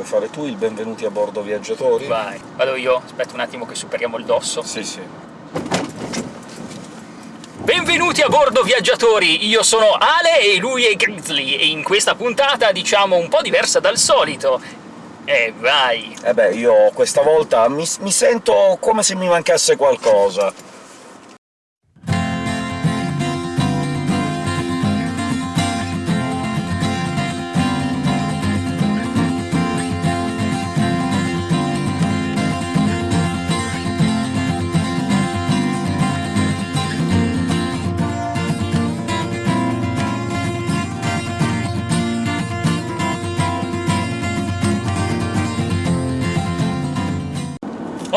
Vuoi fare tu il benvenuti a bordo viaggiatori? Vai, vado io. Aspetta un attimo che superiamo il dosso. Sì, sì. Benvenuti a bordo viaggiatori! Io sono Ale e lui è Grizzly, e in questa puntata, diciamo, un po' diversa dal solito. E vai! Eh beh, io questa volta mi, mi sento come se mi mancasse qualcosa.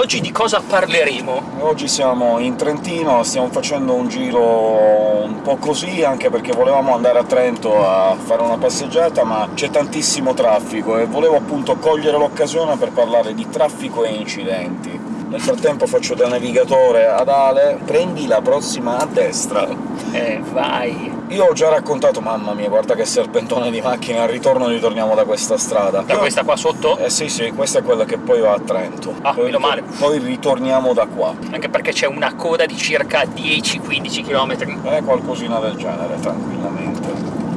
Oggi di cosa parleremo? Oggi siamo in Trentino, stiamo facendo un giro un po' così, anche perché volevamo andare a Trento a fare una passeggiata, ma c'è tantissimo traffico, e volevo appunto cogliere l'occasione per parlare di traffico e incidenti. Nel frattempo faccio da navigatore ad Ale, prendi la prossima a destra. Eh, vai! Io ho già raccontato, mamma mia, guarda che serpentone di macchine, al ritorno ritorniamo da questa strada. Da questa qua sotto? Eh sì, sì, questa è quella che poi va a Trento. Ah, poi, meno male. Poi ritorniamo da qua. Anche perché c'è una coda di circa 10-15 km. Eh, qualcosina del genere, tranquillamente.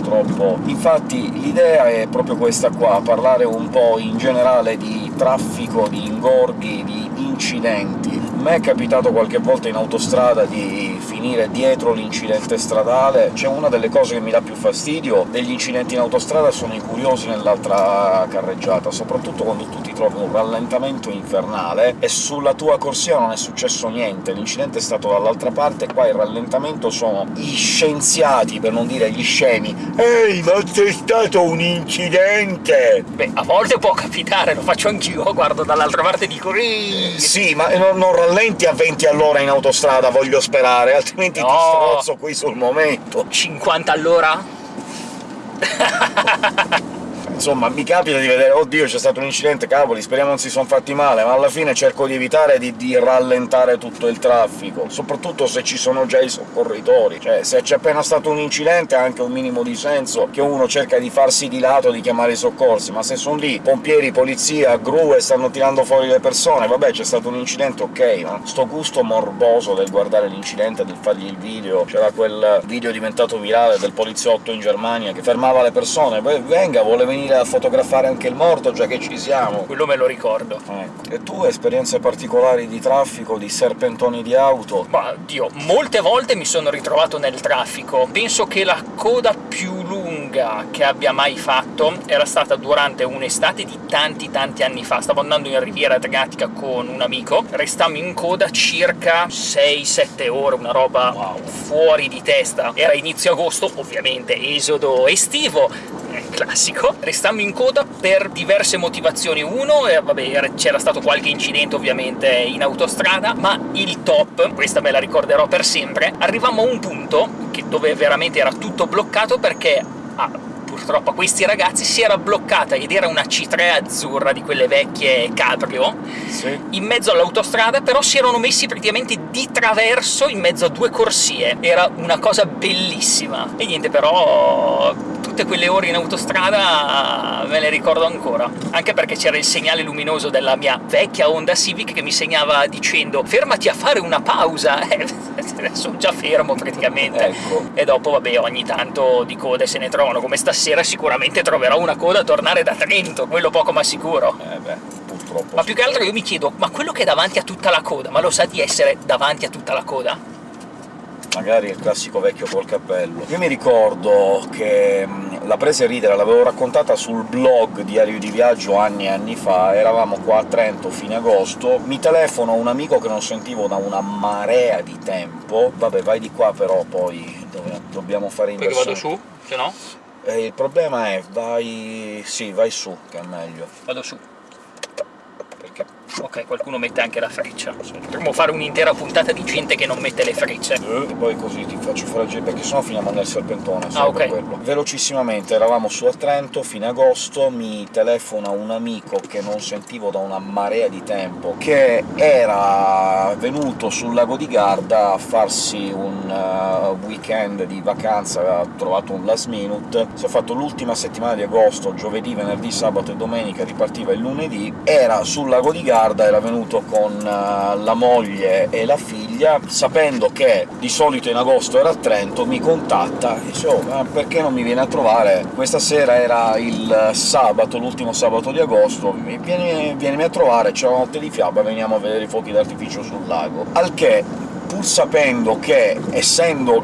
Purtroppo. Infatti l'idea è proprio questa qua, parlare un po' in generale di traffico, di ingorghi, di incidenti. Me è capitato qualche volta in autostrada di finire dietro l'incidente stradale. C'è una delle cose che mi dà più fastidio degli incidenti in autostrada sono i curiosi nell'altra carreggiata, soprattutto quando tu ti trovi un rallentamento infernale e sulla tua corsia non è successo niente, l'incidente è stato dall'altra parte, qua il rallentamento sono gli scienziati, per non dire gli scemi. Ehi, ma c'è stato un incidente! Beh, a volte può capitare, lo faccio anch'io, guardo dall'altra parte e dico "Ehi!" Sì, ma non, non rallenti a 20 all'ora in autostrada, voglio sperare, altrimenti ti No. strozzo qui sul momento. 50 all'ora? Insomma, mi capita di vedere «Oddio, c'è stato un incidente, cavoli, speriamo non si sono fatti male», ma alla fine cerco di evitare di, di rallentare tutto il traffico, soprattutto se ci sono già i soccorritori. Cioè, se c'è appena stato un incidente ha anche un minimo di senso che uno cerca di farsi di lato, di chiamare i soccorsi, ma se sono lì pompieri, polizia, gru e stanno tirando fuori le persone, vabbè, c'è stato un incidente, ok, ma sto gusto morboso del guardare l'incidente, del fargli il video... C'era quel video diventato virale del poliziotto in Germania che fermava le persone, «Beh, venga, vuole venire a fotografare anche il morto, già che ci siamo. Quello me lo ricordo. Ecco. E tu, esperienze particolari di traffico, di serpentoni di auto? Ma, Dio, molte volte mi sono ritrovato nel traffico. Penso che la coda più lunga che abbia mai fatto era stata durante un'estate di tanti tanti anni fa. Stavo andando in Riviera Adriatica con un amico, restammo in coda circa 6-7 ore, una roba Wow. fuori di testa. Era inizio agosto, ovviamente esodo estivo, classico. Restammo in coda per diverse motivazioni. Uno, eh, vabbè, era- c'era stato qualche incidente ovviamente in autostrada, ma il top, questa me la ricorderò per sempre, arrivammo a un punto che- dove veramente era tutto bloccato perché... ah, Purtroppo a questi ragazzi si era bloccata, ed era una C3 azzurra di quelle vecchie cabrio, Sì. in mezzo all'autostrada, però si erano messi praticamente di traverso in mezzo a due corsie. Era una cosa bellissima. E niente, però tutte quelle ore in autostrada me le ricordo ancora. Anche perché c'era il segnale luminoso della mia vecchia Honda Civic che mi segnava dicendo «Fermati a fare una pausa!» Eh, sono già fermo praticamente. Ecco. E dopo, vabbè, ogni tanto di code se ne trovano, come stasera sicuramente troverò una coda a tornare da Trento, quello poco ma sicuro. Eh beh, purtroppo. Ma più che altro io mi chiedo, ma quello che è davanti a tutta la coda, ma lo sa di essere davanti a tutta la coda? Magari il classico vecchio col cappello. Io mi ricordo che mh, la presa a ridere l'avevo raccontata sul blog Diario di Viaggio anni e anni fa, eravamo qua a Trento, fine agosto, mi telefono un amico che non sentivo da una marea di tempo, vabbè vai di qua però poi dove- dobbiamo fare Perché inversione. vado su, se no Eh, il problema è, vai... sì, vai su, che è meglio. vado su. perché Ok, qualcuno mette anche la freccia. Potremmo fare un'intera puntata di gente che non mette le frecce. E poi così ti faccio fare il giro, perché sennò finiamo nel serpentone, Ah, ok. per quello. Velocissimamente, eravamo su a Trento, fine agosto, mi telefona un amico che non sentivo da una marea di tempo, che era venuto sul lago di Garda a farsi un eh, weekend di vacanza, aveva trovato un last minute, si è fatto l'ultima settimana di agosto, giovedì, venerdì, sabato e domenica, ripartiva il lunedì, era sul lago di Garda, era venuto con eh, la moglie e la figlia, sapendo che di solito in agosto era a Trento, mi contatta e dice «Oh, ma perché non mi viene a trovare? Questa sera era il sabato, l'ultimo sabato di agosto, vieni, vienimi a trovare, c'è la notte di fiaba, veniamo a vedere i fuochi d'artificio sul lago». Al che pur sapendo che, essendo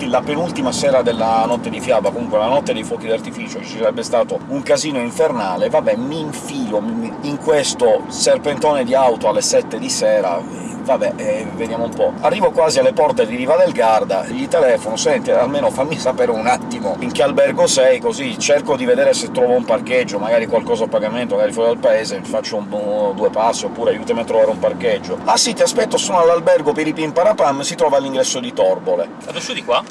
la penultima sera della notte di fiaba, comunque la notte dei fuochi d'artificio, ci sarebbe stato un casino infernale, vabbè, mi infilo in questo serpentone di auto alle 7 di sera, vabbè, eh, vediamo un po'. Arrivo quasi alle porte di Riva del Garda, gli telefono, senti, almeno fammi sapere un attimo in che albergo sei, così cerco di vedere se trovo un parcheggio, magari qualcosa a pagamento, magari fuori dal paese, faccio un, uno o due passi, oppure aiutami a trovare un parcheggio. Ah sì, ti aspetto, sono all'albergo Piripim Parapam, si trova all'ingresso di Torbole. Su di qua?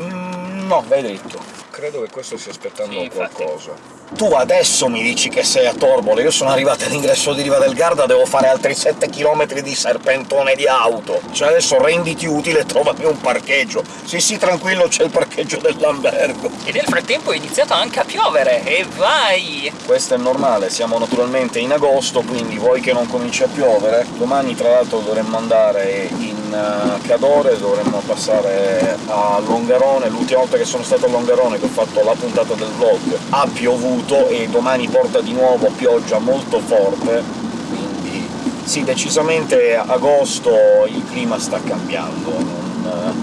Mm, no, vai dritto. Credo che questo stia aspettando Sì, qualcosa. Tu adesso mi dici che sei a Torbole, io sono arrivato all'ingresso di Riva del Garda, devo fare altri 7 km di serpentone di auto. Cioè adesso renditi utile e trovami un parcheggio. Sì sì, tranquillo, c'è il parcheggio dell'albergo. E nel frattempo è iniziato anche a piovere, e vai! Questo è normale, siamo naturalmente in agosto, quindi vuoi che non cominci a piovere? Domani tra l'altro dovremmo andare in eh, Cadore, dovremmo passare a Longarone, l'ultima volta che sono stato a Longarone, che ho fatto la puntata del vlog, ha piovuto e domani porta di nuovo pioggia molto forte, quindi sì, decisamente agosto il clima sta cambiando, non-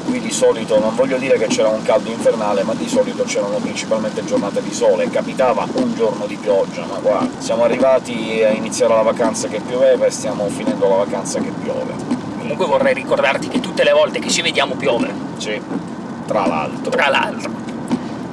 qui di solito, non voglio dire che c'era un caldo infernale, ma di solito c'erano principalmente giornate di sole, capitava un giorno di pioggia, ma qua siamo arrivati a iniziare la vacanza che pioveva e stiamo finendo la vacanza che piove. Comunque vorrei ricordarti che tutte le volte che ci vediamo piove, Sì, tra l'altro. tra l'altro.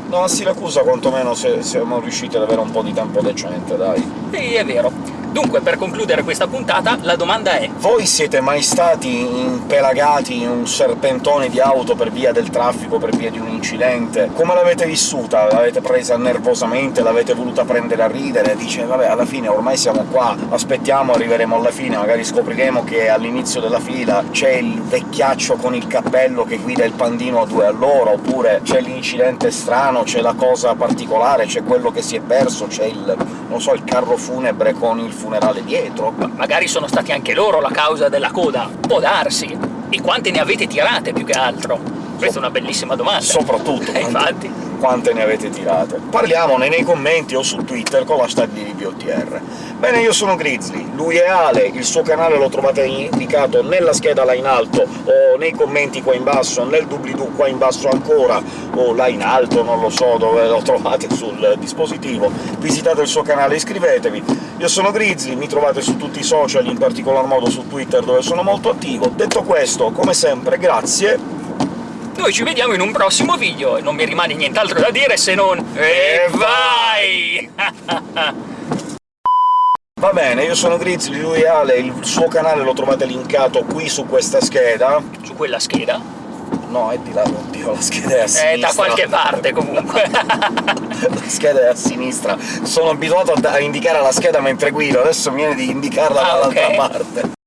No, a Siracusa quantomeno se- siamo riusciti ad avere un po' di tempo decente, dai. Sì, è vero. Dunque, per concludere questa puntata, la domanda è Voi siete mai stati impelagati in un serpentone di auto per via del traffico, per via di un incidente? Come l'avete vissuta? L'avete presa nervosamente? L'avete voluta prendere a ridere? Dice, vabbè, alla fine ormai siamo qua, aspettiamo, arriveremo alla fine, magari scopriremo che all'inizio della fila c'è il vecchiaccio con il cappello che guida il pandino a due all'ora, oppure c'è l'incidente strano, c'è la cosa particolare, c'è quello che si è perso, c'è il, non so, il carro funebre con il funerale dietro. magari sono stati anche loro la causa della coda. Può darsi. E quante ne avete tirate, più che altro? Questa è una bellissima domanda. Soprattutto, Eh, quante, infatti. quante ne avete tirate. Parliamone nei commenti o su Twitter con l'hashtag di RiviOTR. Bene, io sono Grizzly, lui è Ale, il suo canale lo trovate indicato nella scheda là in alto, o nei commenti qua in basso, nel doobly-doo qua in basso ancora, o là in alto, non lo so dove lo trovate sul dispositivo. Visitate il suo canale, iscrivetevi. Io sono Grizzly, mi trovate su tutti i social, in particolar modo su Twitter dove sono molto attivo. Detto questo, come sempre, grazie Noi ci vediamo in un prossimo video, e non mi rimane nient'altro da dire se non... E vai! Va bene, io sono Grizzly, lui è Ale, il suo canale lo trovate linkato qui su questa scheda. Su quella scheda. No, è di là, oddio, la scheda è a sinistra. Eh, da qualche parte, comunque. la scheda è a sinistra. Sono abituato a, indicare la scheda mentre guido, adesso mi viene di indicarla Ah, dall'altra ok. parte.